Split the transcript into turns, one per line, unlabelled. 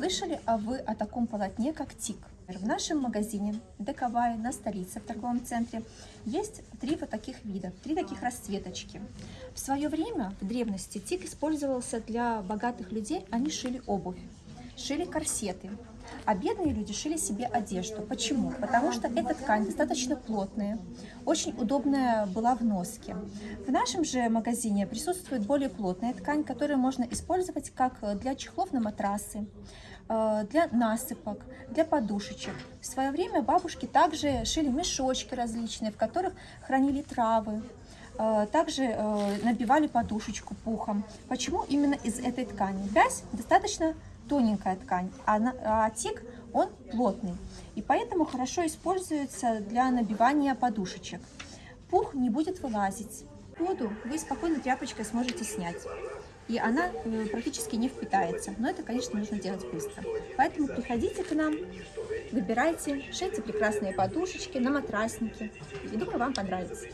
Слышали а вы о таком полотне, как тик? В нашем магазине Декавай на столице, в торговом центре, есть три вот таких вида, три таких расцветочки. В свое время, в древности, тик использовался для богатых людей, они шили обувь, шили корсеты, а бедные люди шили себе одежду. Почему? Потому что эта ткань достаточно плотная, очень удобная была в носке. В нашем же магазине присутствует более плотная ткань, которую можно использовать как для чехлов на матрасы, э, для насыпок, для подушечек. В свое время бабушки также шили мешочки различные, в которых хранили травы, также э, набивали подушечку пухом. Почему именно из этой ткани? Вязь достаточно тоненькая ткань, а, а тик, он плотный. И поэтому хорошо используется для набивания подушечек. Пух не будет вылазить. Воду вы спокойно тряпочкой сможете снять. И она э, практически не впитается. Но это, конечно, нужно делать быстро. Поэтому приходите к нам, выбирайте, шейте прекрасные подушечки на матрасники. И думаю, вам понравится.